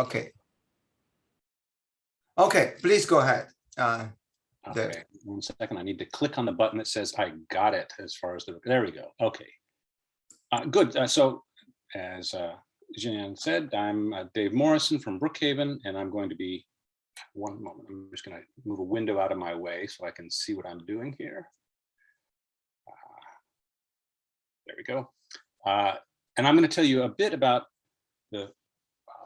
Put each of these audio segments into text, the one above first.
Okay. Okay, please go ahead. Uh, Okay, one second. I need to click on the button that says I got it as far as the, there we go. Okay. Uh, good. Uh, so as uh, said, I'm uh, Dave Morrison from Brookhaven, and I'm going to be one moment. I'm just going to move a window out of my way so I can see what I'm doing here. Uh, there we go. Uh, and I'm going to tell you a bit about the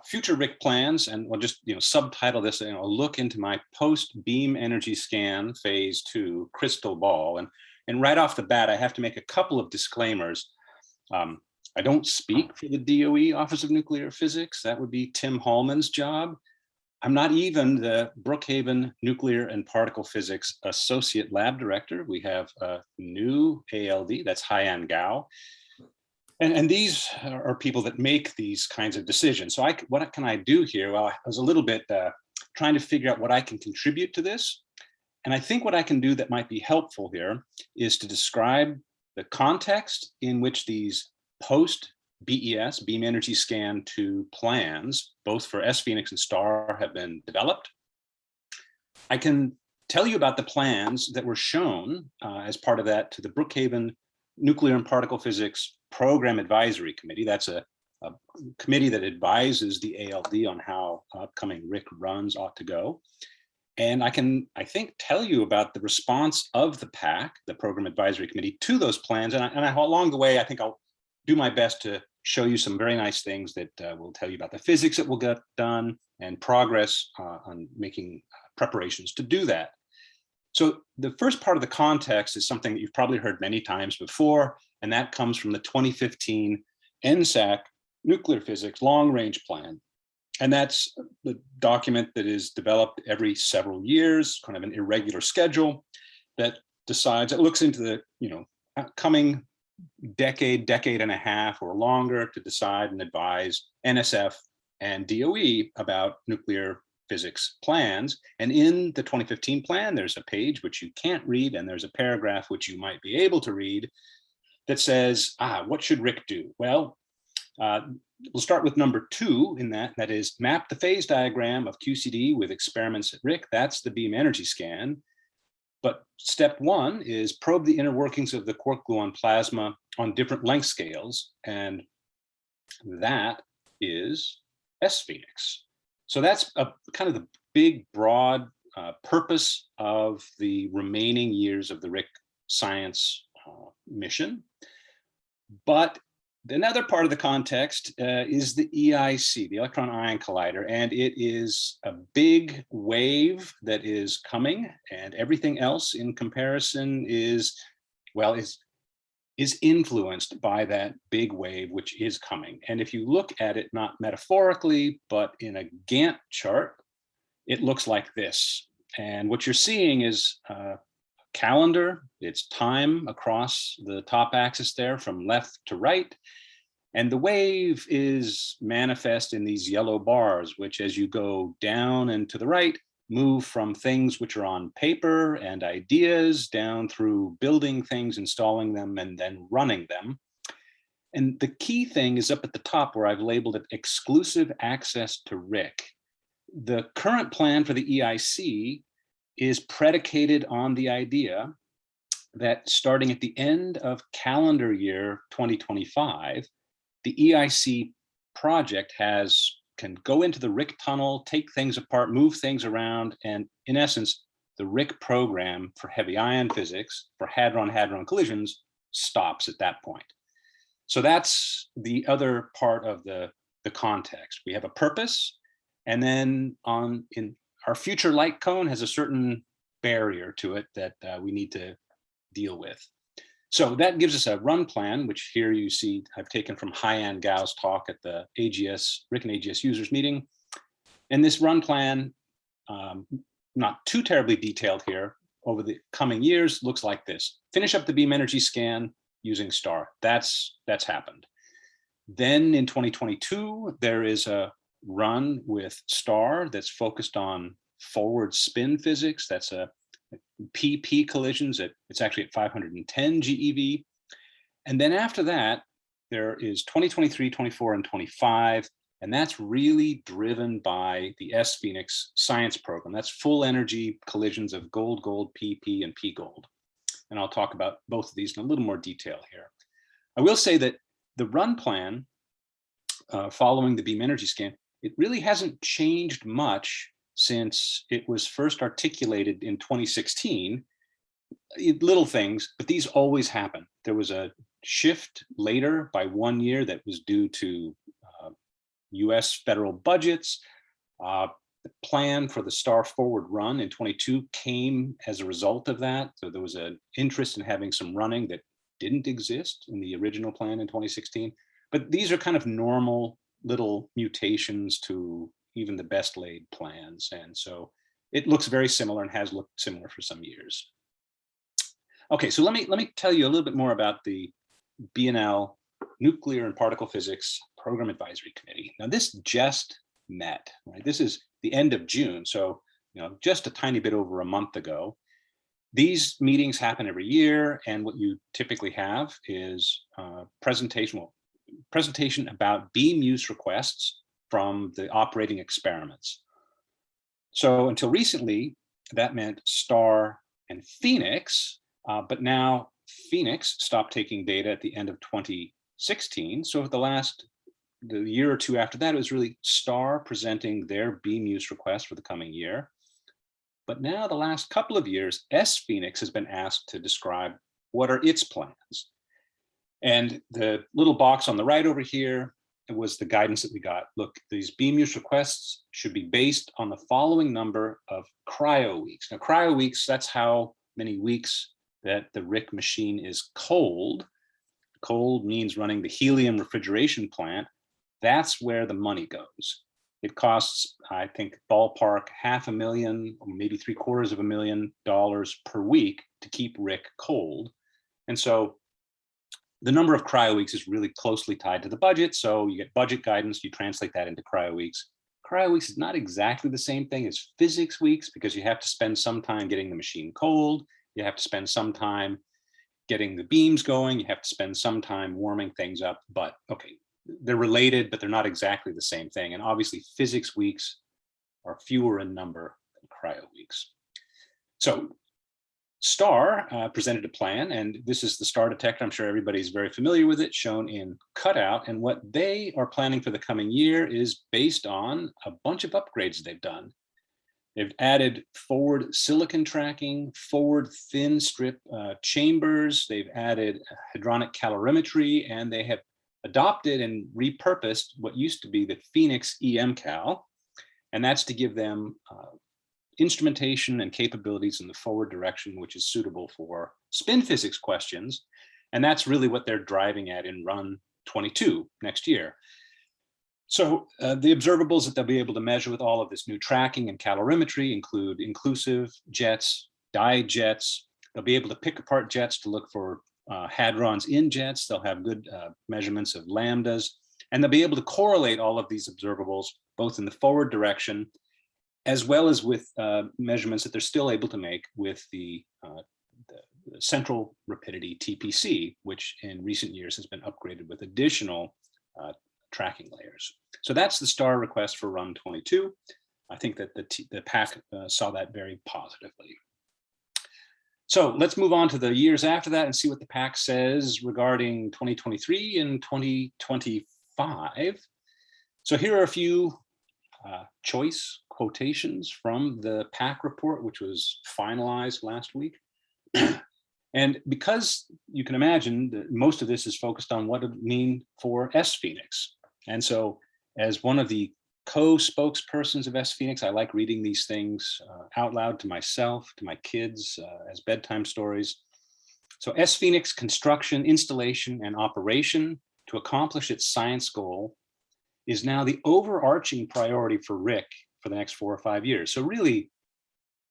future RHIC plans, and we'll just you know subtitle this. You know, a look into my post beam energy scan phase two crystal ball. And and right off the bat, I have to make a couple of disclaimers. Um, I don't speak for the DOE Office of Nuclear Physics. That would be Tim Hallman's job. I'm not even the Brookhaven Nuclear and Particle Physics Associate Lab Director. We have a new ALD, that's Haiyan Gao. And, and these are people that make these kinds of decisions. So I, what can I do here? Well, I was a little bit uh, trying to figure out what I can contribute to this. And I think what I can do that might be helpful here is to describe the context in which these post BES, beam energy scan two plans, both for SPHENIX and STAR have been developed. I can tell you about the plans that were shown uh, as part of that to the Brookhaven Nuclear and Particle Physics Program Advisory Committee. That's a, a committee that advises the ALD on how upcoming RHIC runs ought to go. And I can, I think, tell you about the response of the PAC, the Program Advisory Committee, to those plans. And, I, and I, along the way, I think I'll do my best to show you some very nice things that uh, will tell you about the physics that will get done and progress uh, on making preparations to do that. So the first part of the context is something that you've probably heard many times before, and that comes from the 2015 NSAC Nuclear Physics Long Range Plan. And that's the document that is developed every several years, kind of an irregular schedule that decides, it looks into the, you know, coming decade, decade and a half or longer to decide and advise NSF and DOE about nuclear physics plans. And in the 2015 plan, there's a page which you can't read, and there's a paragraph which you might be able to read that says, ah, what should RHIC do? Well, uh, we'll start with number two in that, that is map the phase diagram of QCD with experiments at RHIC. That's the beam energy scan. But step one is probe the inner workings of the quark gluon plasma on different length scales. And that is SPHENIX. So that's a kind of the big, broad uh, purpose of the remaining years of the RHIC science uh, mission. But another part of the context uh, is the EIC, the Electron Ion Collider, and it is a big wave that is coming and everything else in comparison is, well, is, is influenced by that big wave which is coming. And if you look at it, not metaphorically, but in a Gantt chart, it looks like this. And what you're seeing is uh, calendar, it's time across the top axis there from left to right. And the wave is manifest in these yellow bars, which as you go down and to the right, move from things which are on paper and ideas down through building things, installing them, and then running them. And the key thing is up at the top where I've labeled it exclusive access to RHIC. The current plan for the EIC is predicated on the idea that starting at the end of calendar year 2025, the EIC project has can go into the RHIC tunnel, take things apart, move things around, and in essence, the RHIC program for heavy ion physics for hadron-hadron collisions stops at that point. So that's the other part of the, the context. We have a purpose, and then on in our future light cone has a certain barrier to it that uh, we need to deal with. So that gives us a run plan, which here you see I've taken from Haiyan Gao's talk at the AGS, RHIC and AGS users meeting. And this run plan, um, not too terribly detailed here, over the coming years looks like this. Finish up the beam energy scan using STAR. That's, that's happened. Then in 2022, there is a run with STAR that's focused on forward spin physics. That's a PP collisions. At, it's actually at 510 GeV. And then after that, there is 2023, 24, and 25 And that's really driven by the SPHENIX science program. That's full energy collisions of gold, gold, PP, and P gold. And I'll talk about both of these in a little more detail here. I will say that the run plan uh, following the beam energy scan, it really hasn't changed much since it was first articulated in 2016. Little things, but these always happen. There was a shift later by one year that was due to uh, US federal budgets. Uh, The plan for the Star Forward run in 22 came as a result of that. So there was an interest in having some running that didn't exist in the original plan in 2016. But these are kind of normal little mutations to even the best laid plans. And so it looks very similar and has looked similar for some years. Okay, so let me let me tell you a little bit more about the BNL Nuclear and Particle Physics Program Advisory Committee. Now this just met, right? This is the end of June, so you know just a tiny bit over a month ago. These meetings happen every year, and what you typically have is uh, presentation, well, presentation about beam use requests from the operating experiments. So until recently, that meant STAR and PHENIX, uh, but now PHENIX stopped taking data at the end of 2016. So for the last, the year or two after that, it was really STAR presenting their beam use request for the coming year. But now the last couple of years, SPHENIX has been asked to describe what are its plans. And the little box on the right over here was the guidance that we got. Look, these beam use requests should be based on the following number of cryo weeks. Now, cryo weeks, that's how many weeks that the RHIC machine is cold. Cold means running the helium refrigeration plant. That's where the money goes. It costs, I think, ballpark half a million, or maybe three quarters of a million dollars per week to keep RHIC cold. And so the number of cryo weeks is really closely tied to the budget. So you get budget guidance, you translate that into cryo weeks. Cryo weeks is not exactly the same thing as physics weeks because you have to spend some time getting the machine cold. You have to spend some time getting the beams going. You have to spend some time warming things up. But okay, they're related, but they're not exactly the same thing. And obviously physics weeks are fewer in number than cryo weeks. So STAR uh, presented a plan, and this is the STAR detector. I'm sure everybody's very familiar with it, shown in cutout. And what they are planning for the coming year is based on a bunch of upgrades they've done. They've added forward silicon tracking, forward thin strip uh, chambers. They've added hadronic calorimetry, and they have adopted and repurposed what used to be the PHENIX EMCal. And that's to give them uh, instrumentation and capabilities in the forward direction, which is suitable for spin physics questions. And that's really what they're driving at in run 22 next year. So uh, the observables that they'll be able to measure with all of this new tracking and calorimetry include inclusive jets, dijets. They'll be able to pick apart jets to look for uh, hadrons in jets. They'll have good uh, measurements of lambdas, and they'll be able to correlate all of these observables both in the forward direction as well as with uh, measurements that they're still able to make with the, uh, the, central rapidity TPC, which in recent years has been upgraded with additional uh, tracking layers. So that's the star request for run 22. I think that the, T the PAC uh, saw that very positively. So let's move on to the years after that and see what the PAC says regarding 2023 and 2025. So here are a few uh, choice quotations from the PAC report, which was finalized last week. and because you can imagine that most of this is focused on what it mean for SPHENIX. And so as one of the co-spokespersons of SPHENIX, I like reading these things uh, out loud to myself, to my kids uh, as bedtime stories. So SPHENIX construction, installation, and operation to accomplish its science goal is now the overarching priority for RHIC for the next four or five years. So really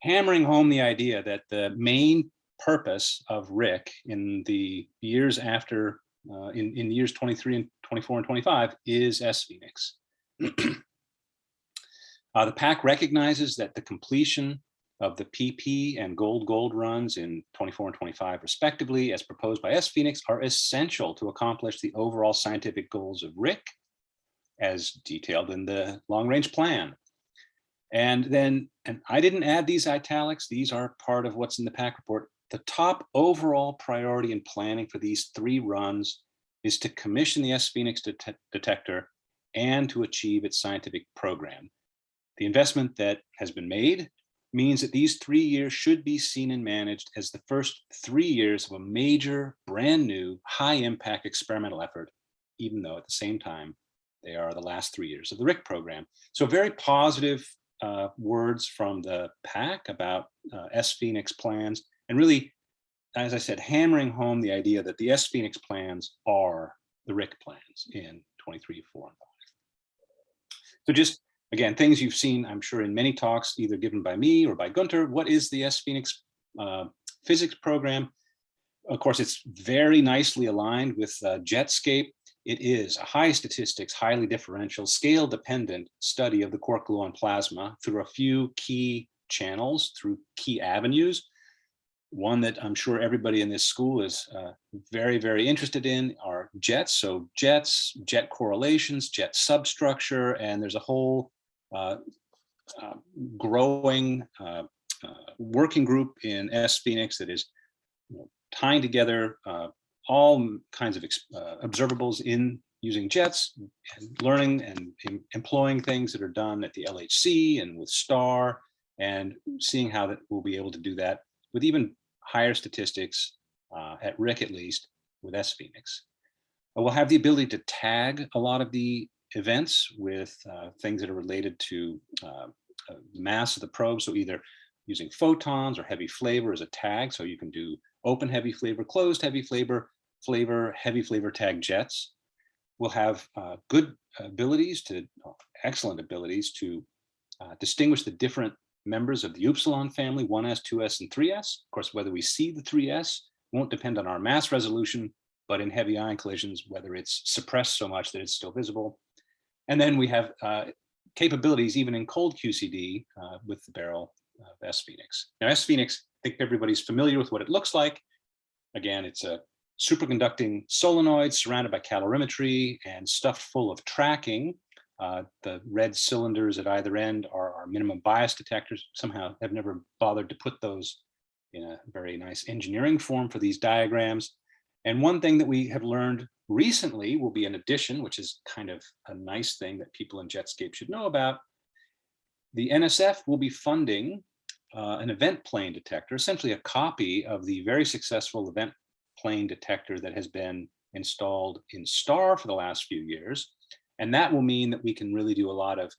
hammering home the idea that the main purpose of RHIC in the years after, uh, in, in the years 23 and 24 and 25 is SPHENIX. uh, the PAC recognizes that the completion of the PP and gold gold runs in 24 and 25 respectively as proposed by SPHENIX are essential to accomplish the overall scientific goals of RHIC as detailed in the long range plan. And then, and I didn't add these italics, these are part of what's in the PAC report. The top overall priority in planning for these three runs is to commission the SPHENIX det detector and to achieve its scientific program. The investment that has been made means that these three years should be seen and managed as the first three years of a major, brand new, high impact experimental effort, even though at the same time, they are the last three years of the RHIC program. So very positive uh, words from the PAC about uh, SPHENIX plans and really, as I said, hammering home the idea that the SPHENIX plans are the RHIC plans in 23, 4, and 5. So just again, things you've seen, I'm sure, in many talks, either given by me or by Gunter. What is the SPHENIX uh, physics program? Of course, it's very nicely aligned with uh, Jetscape. It is a high statistics, highly differential, scale dependent study of the quark gluon plasma through a few key channels, through key avenues. One that I'm sure everybody in this school is uh, very, very interested in are jets. So jets, jet correlations, jet substructure, and there's a whole uh, uh, growing uh, uh, working group in SPHENIX that is you know, tying together uh, all kinds of observables in using jets and learning and employing things that are done at the LHC and with STAR and seeing how that we'll be able to do that with even higher statistics uh, at RHIC at least with SPHENIX. We'll have the ability to tag a lot of the events with uh, things that are related to uh, uh, mass of the probe. So either using photons or heavy flavor as a tag. So you can do open heavy flavor, closed heavy flavor, flavor, heavy flavor tag jets. We'll have uh, good abilities to, excellent abilities to uh, distinguish the different members of the Upsilon family, 1s, 2s, and 3s. Of course, whether we see the 3s won't depend on our mass resolution, but in heavy ion collisions, whether it's suppressed so much that it's still visible. And then we have uh, capabilities even in cold QCD uh, with the barrel of SPHENIX. Now SPHENIX, I think everybody's familiar with what it looks like. Again, it's a superconducting solenoids surrounded by calorimetry and stuffed full of tracking uh, the red cylinders at either end are our minimum bias detectors. Somehow have never bothered to put those in a very nice engineering form for these diagrams. And one thing that we have learned recently will be an addition, which is kind of a nice thing that people in Jetscape should know about. The NSF will be funding uh, an event plane detector, essentially a copy of the very successful event plane detector that has been installed in STAR for the last few years. And that will mean that we can really do a lot of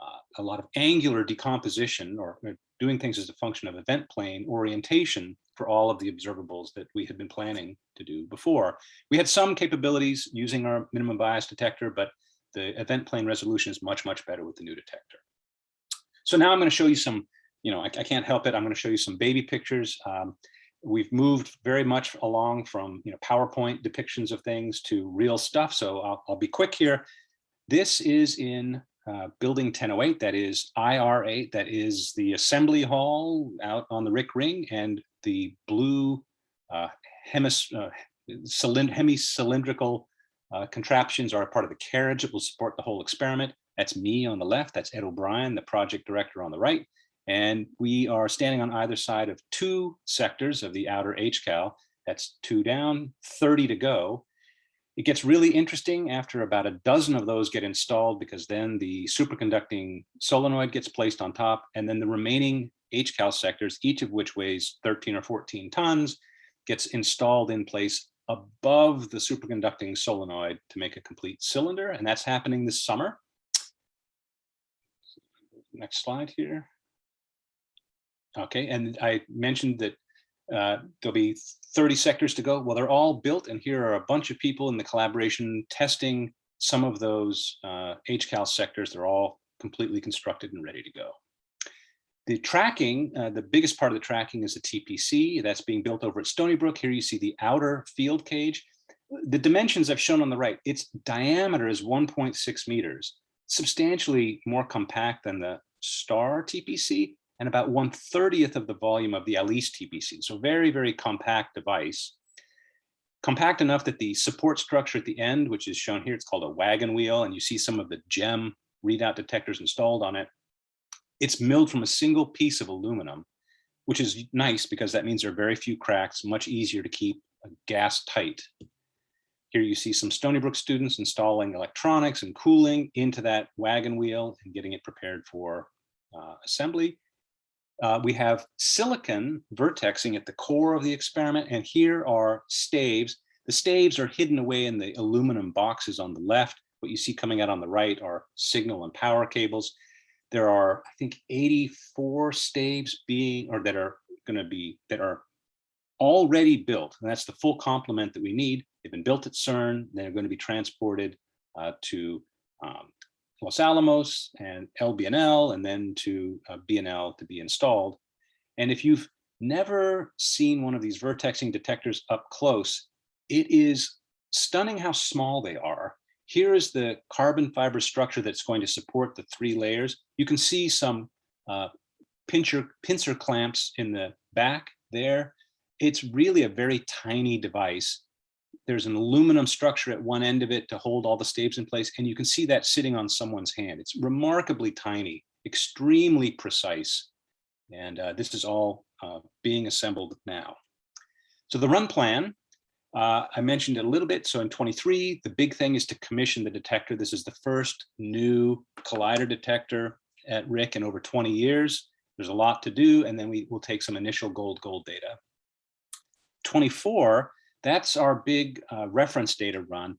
uh, a lot of angular decomposition or, doing things as a function of event plane orientation for all of the observables that we had been planning to do before. We had some capabilities using our minimum bias detector, but the event plane resolution is much, much better with the new detector. So now I'm going to show you some, you know, I, I can't help it. I'm going to show you some baby pictures. Um, we've moved very much along from, you know, PowerPoint depictions of things to real stuff. So I'll, I'll be quick here. This is in uh, building 1008, that is IR8, that is the assembly hall out on the RHIC Ring and the blue uh, hemis, uh, uh, contraptions are a part of the carriage that will support the whole experiment. That's me on the left, that's Ed O'Brien, the project director on the right. And we are standing on either side of two sectors of the outer HCAL. That's two down, 30 to go. It gets really interesting after about a dozen of those get installed because then the superconducting solenoid gets placed on top and then the remaining HCAL sectors, each of which weighs 13 or 14 tons, gets installed in place above the superconducting solenoid to make a complete cylinder. And that's happening this summer. Next slide here. Okay, and I mentioned that uh, there'll be 30 sectors to go. Well, they're all built and here are a bunch of people in the collaboration testing some of those uh, HCAL sectors. They're all completely constructed and ready to go. The tracking, uh, the biggest part of the tracking is the TPC that's being built over at Stony Brook. Here you see the outer field cage. The dimensions I've shown on the right, its diameter is 1.6 meters, substantially more compact than the STAR TPC, and about 1 30th of the volume of the ALICE TPC. So very, very compact device. compact enough that the support structure at the end, which is shown here, it's called a wagon wheel, and you see some of the gem readout detectors installed on it. It's milled from a single piece of aluminum, which is nice because that means there are very few cracks, much easier to keep gas tight. Here you see some Stony Brook students installing electronics and cooling into that wagon wheel and getting it prepared for uh, assembly. Uh, we have silicon vertexing at the core of the experiment, and here are staves. The staves are hidden away in the aluminum boxes on the left. What you see coming out on the right are signal and power cables. There are, I think, 84 staves being, or that are going to be, that are already built. And that's the full complement that we need. They've been built at CERN. They're going to be transported uh, to um, Los Alamos and LBNL and then to uh, BNL to be installed. And if you've never seen one of these vertexing detectors up close, it is stunning how small they are. Here is the carbon fiber structure that's going to support the three layers. You can see some uh, pincher, pincer clamps in the back there. It's really a very tiny device there's an aluminum structure at one end of it to hold all the staves in place. And you can see that sitting on someone's hand. It's remarkably tiny, extremely precise. And uh, this is all uh, being assembled now. So the run plan, uh, I mentioned it a little bit. So in 23, the big thing is to commission the detector. This is the first new collider detector at RHIC in over 20 years. There's a lot to do, and then we will take some initial gold gold data. 24, that's our big uh, reference data run.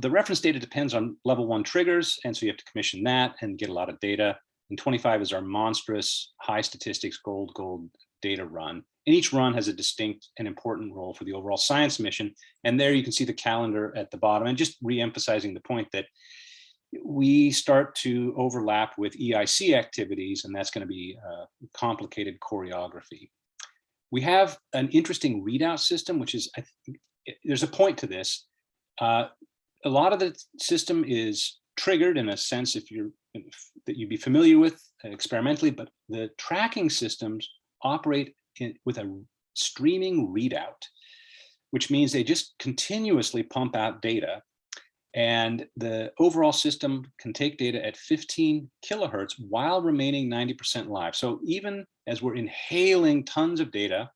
The reference data depends on level one triggers, and so you have to commission that and get a lot of data. And 25 is our monstrous high statistics gold gold data run. And each run has a distinct and important role for the overall science mission. And there you can see the calendar at the bottom and just re-emphasizing the point that we start to overlap with EIC activities, and that's going to be a complicated choreography we have an interesting readout system, which is, there's a point to this. Uh, a lot of the system is triggered in a sense if you're that you'd be familiar with experimentally, but the tracking systems operate in, with a streaming readout, which means they just continuously pump out data and the overall system can take data at 15 kilohertz while remaining 90% live. So even as we're inhaling tons of data,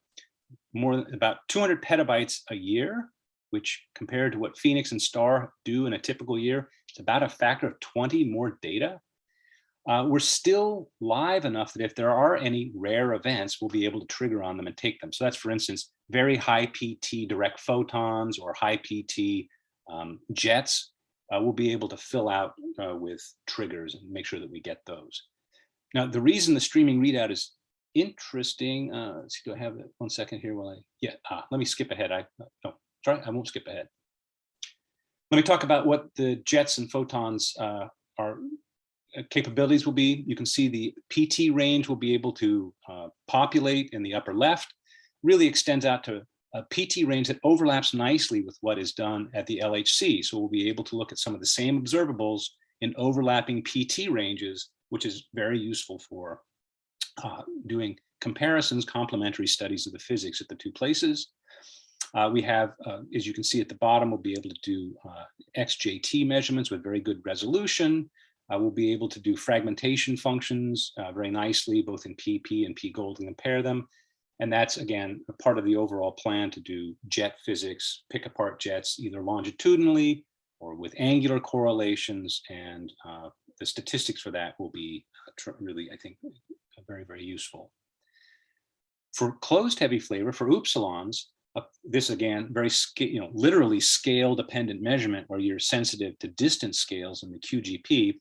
more than about 200 petabytes a year, which compared to what PHENIX and STAR do in a typical year, it's about a factor of 20 more data. Uh, we're still live enough that if there are any rare events, we'll be able to trigger on them and take them. So that's, for instance, very high PT direct photons or high PT um, jets, uh, we'll be able to fill out uh, with triggers and make sure that we get those. Now, the reason the streaming readout is interesting, uh, let's see, do I have it? One second here while I, yeah, ah, let me skip ahead. I, no, sorry, I won't skip ahead. Let me talk about what the jets and photons uh, are uh, capabilities will be. You can see the PT range will be able to uh, populate in the upper left, really extends out to a PT range that overlaps nicely with what is done at the LHC. So we'll be able to look at some of the same observables in overlapping PT ranges, which is very useful for uh, doing comparisons, complementary studies of the physics at the two places. Uh, we have, uh, as you can see at the bottom, we'll be able to do uh, XJT measurements with very good resolution. Uh, we'll be able to do fragmentation functions uh, very nicely, both in PP and P gold and compare them. And that's, again, a part of the overall plan to do jet physics, pick apart jets either longitudinally or with angular correlations. And uh, the statistics for that will be uh, really, I think, very, very useful. For closed heavy flavor, for upsilons, uh, this again, very, you know, literally scale dependent measurement where you're sensitive to distance scales in the QGP,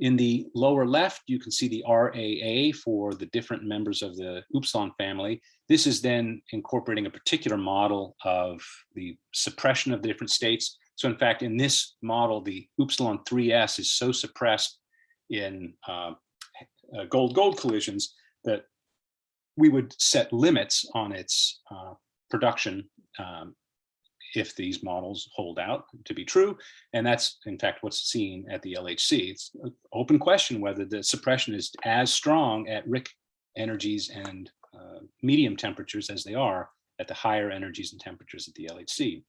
in the lower left, you can see the RAA for the different members of the Upsilon family. This is then incorporating a particular model of the suppression of the different states. So in fact, in this model, the Upsilon 3S is so suppressed in uh, gold-gold uh, collisions that we would set limits on its uh, production um, if these models hold out to be true. And that's in fact what's seen at the LHC. It's an open question whether the suppression is as strong at RHIC energies and uh, medium temperatures as they are at the higher energies and temperatures at the LHC.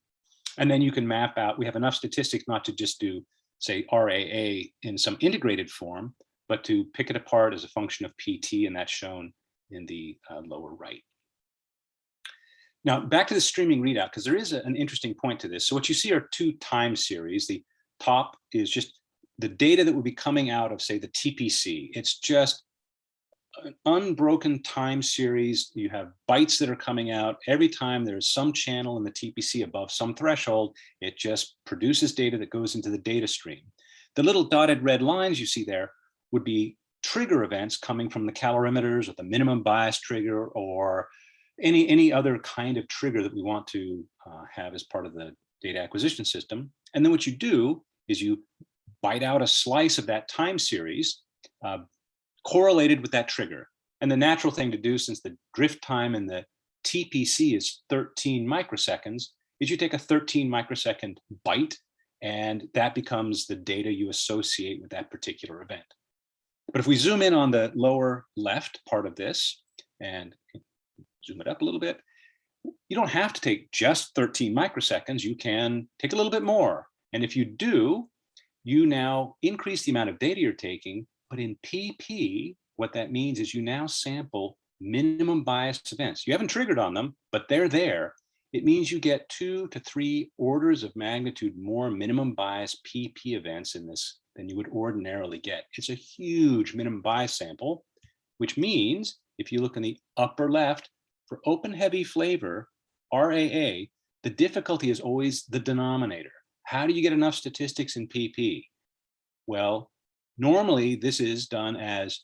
And then you can map out, we have enough statistics not to just do, say, RAA in some integrated form, but to pick it apart as a function of PT, and that's shown in the uh, lower right. Now, back to the streaming readout, because there is a- an interesting point to this. So what you see are two time series. The top is just the data that would be coming out of, say, the TPC. It's just an unbroken time series. You have bytes that are coming out. Every time there's some channel in the TPC above some threshold, it just produces data that goes into the data stream. The little dotted red lines you see there would be trigger events coming from the calorimeters or the minimum bias trigger or any, any other kind of trigger that we want to uh, have as part of the data acquisition system. And then what you do is you bite out a slice of that time series uh, correlated with that trigger. And the natural thing to do since the drift time in the TPC is 13 microseconds is you take a 13 microsecond bite and that becomes the data you associate with that particular event. But if we zoom in on the lower left part of this and zoom it up a little bit, you don't have to take just 13 microseconds. You can take a little bit more. And if you do, you now increase the amount of data you're taking, but in PP, what that means is you now sample minimum bias events. You haven't triggered on them, but they're there. It means you get two to three orders of magnitude more minimum bias PP events in this than you would ordinarily get. It's a huge minimum bias sample, which means if you look in the upper left, for open heavy flavor, RAA, the difficulty is always the denominator. How do you get enough statistics in PP? Well, normally this is done as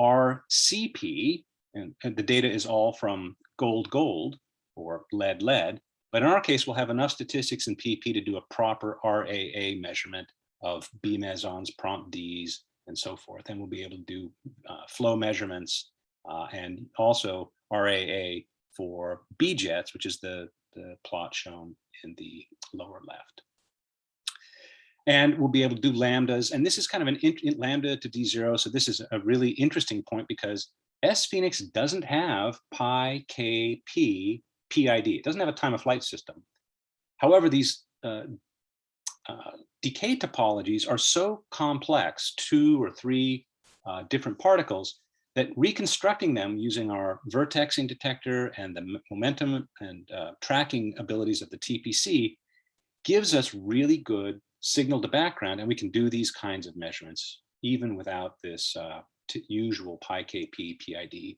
RCP, and, and the data is all from gold, gold, or lead, lead. But in our case, we'll have enough statistics in PP to do a proper RAA measurement of B mesons, prompt Ds, and so forth. And we'll be able to do uh, flow measurements uh, and also RAA for B-jets, which is the, the plot shown in the lower left. And we'll be able to do lambdas. And this is kind of an in lambda to D0. So this is a really interesting point because SPHENIX doesn't have pi KP PID. It doesn't have a time of flight system. However, these uh, uh, decay topologies are so complex, two or three uh, different particles, that reconstructing them using our vertexing detector and the momentum and uh, tracking abilities of the TPC gives us really good signal to background, and we can do these kinds of measurements even without this uh, usual pi PID.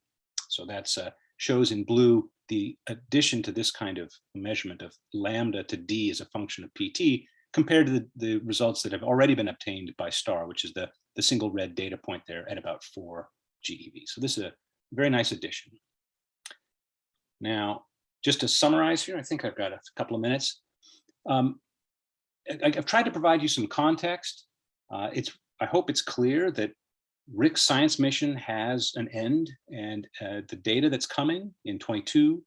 So that's uh, shows in blue the addition to this kind of measurement of lambda to d as a function of PT compared to the, the results that have already been obtained by STAR, which is the, the single red data point there at about four GeV. So this is a very nice addition. Now, just to summarize here, I think I've got a couple of minutes. Um, I, have tried to provide you some context. Uh, it's I hope it's clear that RHIC's science mission has an end and uh, the data that's coming in 22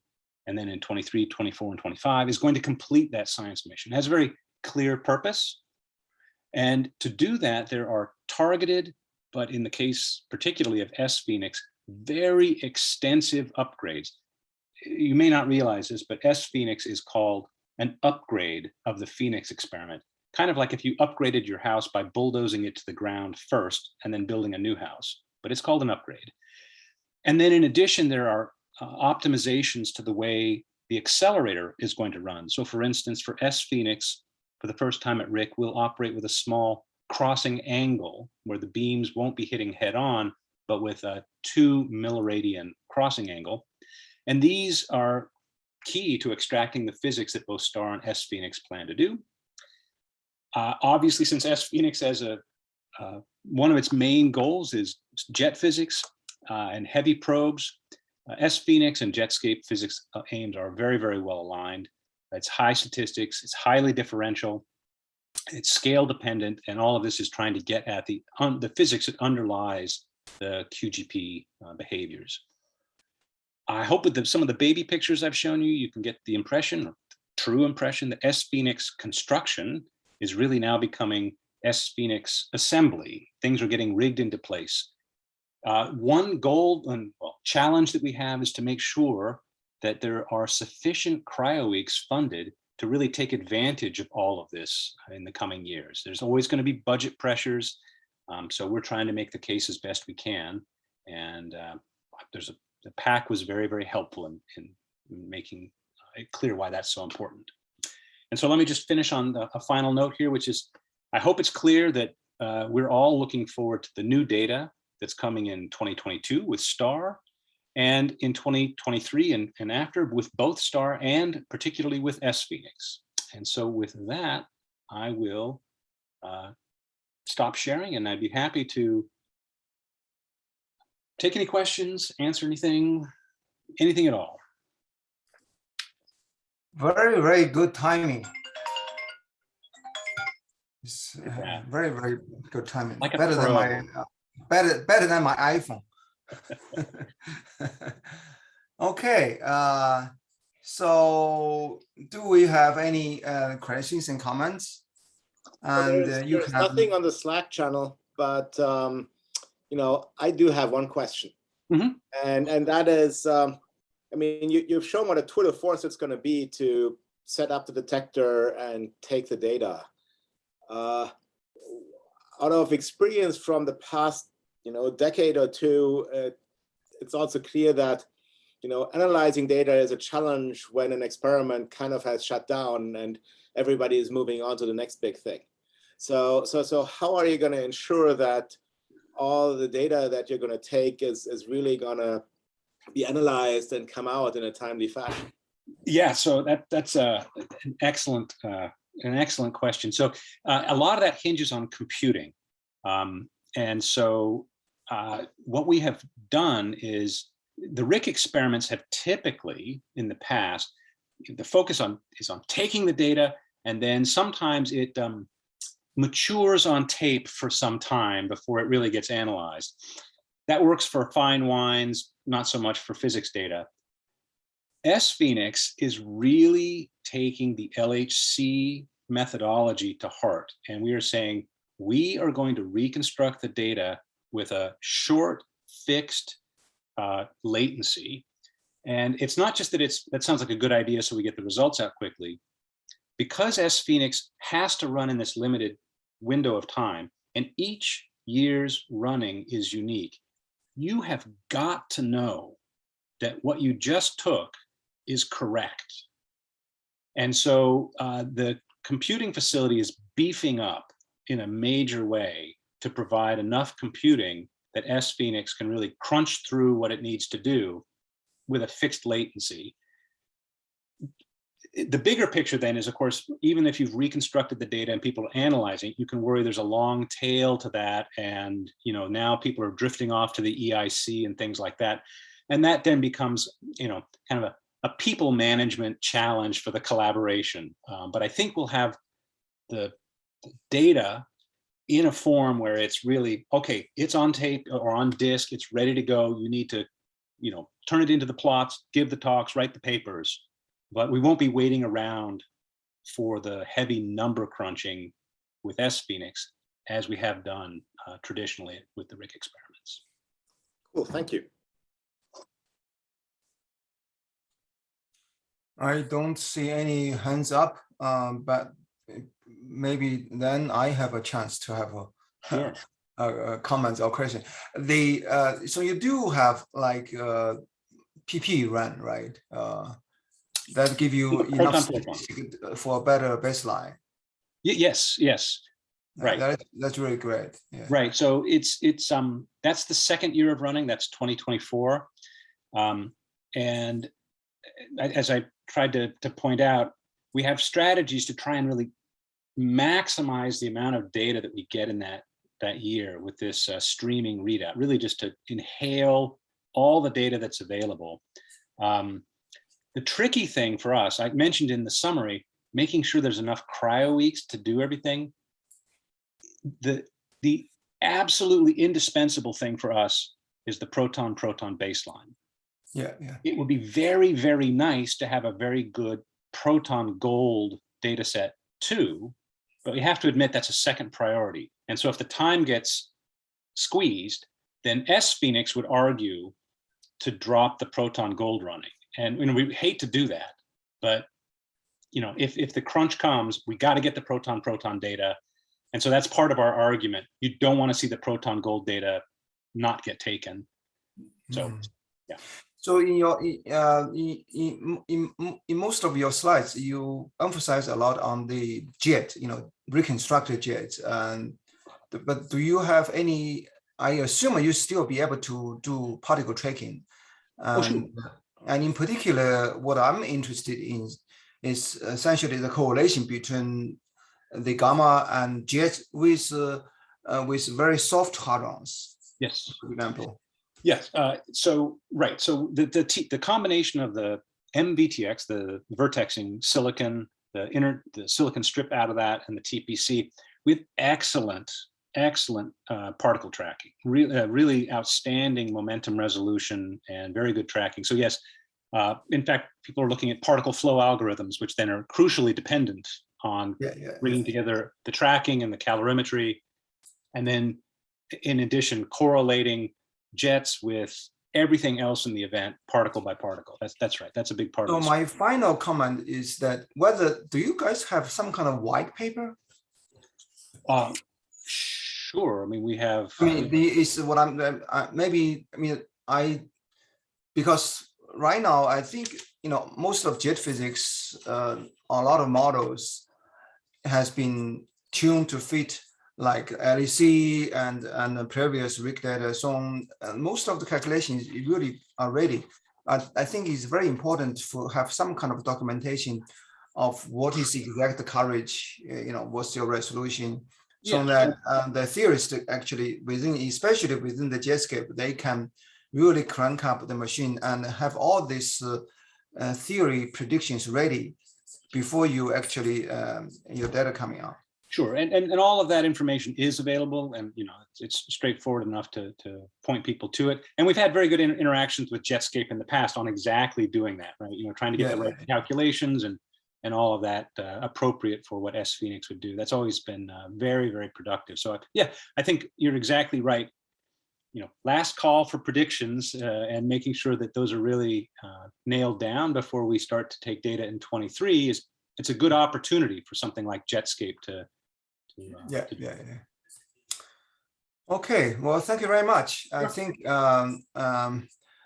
and then in 23, 24, and 25 is going to complete that science mission. It has a very clear purpose. And to do that, there are targeted, but in the case particularly of SPHENIX, very extensive upgrades. You may not realize this, but SPHENIX is called an upgrade of the PHENIX experiment. Kind of like if you upgraded your house by bulldozing it to the ground first and then building a new house, but it's called an upgrade. And then in addition, there are uh, optimizations to the way the accelerator is going to run. So for instance, for SPHENIX, for the first time at RHIC, we'll operate with a small crossing angle where the beams won't be hitting head on, but with a two milliradian crossing angle. And these are key to extracting the physics that both STAR and SPHENIX plan to do. Uh, obviously, since SPHENIX has a uh, one of its main goals is jet physics uh, and heavy probes, uh, SPHENIX and Jetscape physics uh, aims are very, very well aligned. It's high statistics, it's highly differential, it's scale dependent, and all of this is trying to get at the, the physics that underlies the QGP uh, behaviors. I hope with the, some of the baby pictures I've shown you, you can get the impression, true impression that SPHENIX construction is really now becoming SPHENIX assembly. Things are getting rigged into place. Uh, one goal and challenge that we have is to make sure that there are sufficient cryo weeks funded to really take advantage of all of this in the coming years. There's always going to be budget pressures. Um, so we're trying to make the case as best we can. And uh, there's a, the PAC was very, very helpful in, in making it clear why that's so important. And so let me just finish on the, a final note here, which is, I hope it's clear that uh, we're all looking forward to the new data that's coming in 2022 with STAR and in 2023 and, and after with both STAR and particularly with SPHENIX. And so with that, I will uh, stop sharing and I'd be happy to take any questions, answer anything, anything at all. Very, very good timing. It's uh, Yeah. very, very good timing. Like Better than my, uh, better, better than my iPhone. Okay, uh, so do we have any uh, questions and comments? Well, And uh, There's you there's have, nothing on the Slack channel, but, um, you know, I do have one question. Mhm. And, and that is, um, I mean, you, you've shown what a tour de force it's gonna be to set up the detector and take the data. Uh, Out of experience from the past, you know, a decade or two, uh, it's also clear that, you know, analyzing data is a challenge when an experiment kind of has shut down and everybody is moving on to the next big thing. So, so, so how are you going to ensure that all the data that you're going to take is, is really going to be analyzed and come out in a timely fashion? Yeah, so that that's a, an excellent uh, an excellent question. So uh, a lot of that hinges on computing, um, and so uh, what we have done is the RHIC experiments have typically in the past the focus on is on taking the data and then sometimes it um, matures on tape for some time before it really gets analyzed. That works for fine wines, not so much for physics data. SPHENIX is really taking the LHC methodology to heart. And we are saying, we are going to reconstruct the data with a short fixed uh, latency. And it's not just that it's, that sounds like a good idea so we get the results out quickly. Because SPHENIX has to run in this limited window of time and each year's running is unique, you have got to know that what you just took is correct. And so uh, the computing facility is beefing up in a major way to provide enough computing that SPHENIX can really crunch through what it needs to do with a fixed latency. The bigger picture then is, of course, even if you've reconstructed the data and people are analyzing, it, you can worry there's a long tail to that. And you know now people are drifting off to the EIC and things like that. And that then becomes, you know, kind of a a people management challenge for the collaboration. Um, but I think we'll have the data in a form where it's really, okay, it's on tape or on disk, it's ready to go. You need to, you know, turn it into the plots, give the talks, write the papers, but we won't be waiting around for the heavy number crunching with SPHENIX as we have done uh, traditionally with the RHIC experiments. Cool, thank you. I don't see any hands up, um, but maybe then I have a chance to have a, Sure. a, a comment or question. The, uh, so you do have like, uh, PP run, right? Uh, that give you Proton enough Proton. for a better baseline. Y- Yes, yes. Uh, Right. That, that's really great. Yeah. Right, so it's, it's, um, that's the second year of running, that's 2024. Um, and a- as I tried to, to point out, we have strategies to try and really maximize the amount of data that we get in that, that year with this uh, streaming readout, really just to inhale all the data that's available. Um, the tricky thing for us, I mentioned in the summary, making sure there's enough cryo weeks to do everything the the absolutely indispensable thing for us is the proton proton baseline. Yeah, yeah. It would be very, very nice to have a very good proton gold data set too, but we have to admit that's a second priority. And so if the time gets squeezed, then SPHENIX would argue to drop the proton gold running. And you know, we hate to do that, but you know, if, if the crunch comes, we got to get the proton proton data. And so that's part of our argument. You don't want to see the proton gold data not get taken. So, Mhm. yeah. So in your, in, uh, in, in, in, in most of your slides, you emphasize a lot on the jet, you know, reconstructed jet. And, but do you have any, I assume you still be able to do particle tracking? Oh, sure. And, and in particular, what I'm interested in is essentially the correlation between the gamma and jet with, uh, uh, with very soft hadrons, yes. for example. Yes, uh, so, right, so the, the, T- the combination of the MVTX, the vertexing silicon, the inner, the silicon strip out of that and the TPC with excellent, excellent uh, particle tracking, really, really outstanding momentum resolution and very good tracking. So yes, uh, in fact, people are looking at particle flow algorithms, which then are crucially dependent on Yeah, yeah. bringing together the tracking and the calorimetry. And then in addition, correlating jets with everything else in the event, particle by particle. That's, that's right. That's a big part So my final comment is that whether, do you guys have some kind of white paper? Uh, Sure, I mean, we have. I mean, the, is what I'm, uh, uh, maybe, I mean, I, because right now, I think, you know, most of jet physics, uh, a lot of models has been tuned to fit like LHC and, and the previous RHIC data. So most of the calculations really are ready. I, I think it's very important to have some kind of documentation of what is the exact coverage, uh, you know, what's your resolution, so Yeah, that uh, the theorists actually within, especially within the Jetscape, they can really crank up the machine and have all these uh, uh, theory predictions ready before you actually um, your data coming out. Sure, and, and, and all of that information is available and, you know, it's, it's straightforward enough to, to point people to it. And we've had very good inter- interactions with Jetscape in the past on exactly doing that, right? You know, trying to get the Yeah. right calculations and, and all of that uh, appropriate for what SPHENIX would do. That's always been uh, very, very productive. So yeah, I think you're exactly right. You know, last call for predictions uh, and making sure that those are really uh, nailed down before we start to take data in 23 is, it's a good opportunity for something like Jetscape to, to, uh, Yeah, to yeah, yeah. Okay, well, thank you very much. I think um, um,